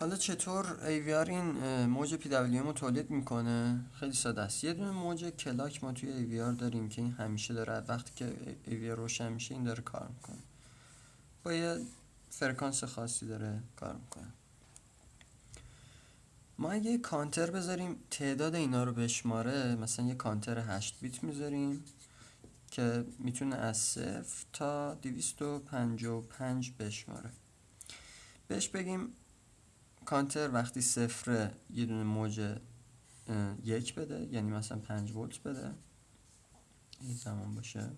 حالا چطور AVR این موج PWM رو تولید می‌کنه؟ خیلی ساده است. یه دونه موج کلاک ما توی AVR داریم که این همیشه داره وقتی که AVR روشن میشه این داره کار می‌کنه. با یه فرکانس خاصی داره کار می‌کنه. ما اگه کانتر بذاریم تعداد اینا رو بشماره مثلا یه کانتر 8 بیت می‌ذاریم که می‌تونه از صفر تا 255 بشماره. بهش بگیم کانتر وقتی صفره یه دونه موج یک بده یعنی مثلا 5 ولت بده. این زمان باشه.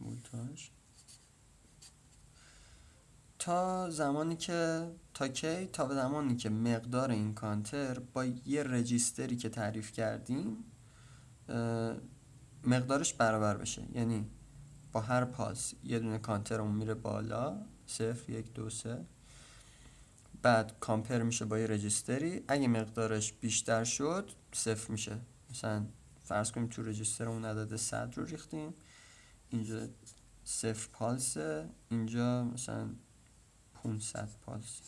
ولتاژ. تا زمانی که تا کی؟ تا زمانی که مقدار این کانتر با یه رجیستری که تعریف کردیم مقدارش برابر بشه. یعنی با هر پاس یه دونه کانتر اون میره بالا صفر یک دو سه. بعد کامپر میشه با یه رجیستری. اگه مقدارش بیشتر شد صفر میشه. مثلا فرض کنیم تو رجیستر اون عدد صد رو ریختیم. اینجا صفر پالسه اینجا مثلا 500 پالس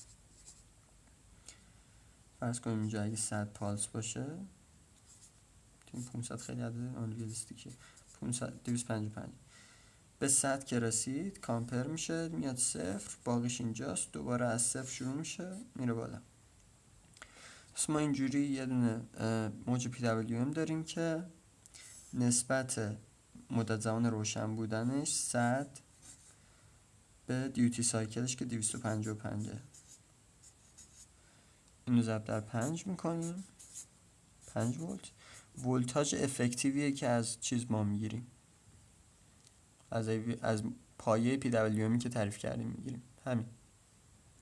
فرض کنیم اینجا اگه 100 پالس باشه این 500 خیلی عدد آنریالیستیکه 500 255 به 100 که رسید کامپر میشه میاد صفر باقیش اینجاست دوباره از صفر شروع میشه میره بالا. پس ما اینجوری یه دونه موج PWM داریم که نسبت مدت زمان روشن بودنش 100 به دیوتی سایکلش که 255 اینو ضرب در 5 می‌کنیم. 5 ولت. ولتاژ افکتیویه که از چیز ما می‌گیریم. از از پایه پی که تعریف کردیم می‌گیریم. همین.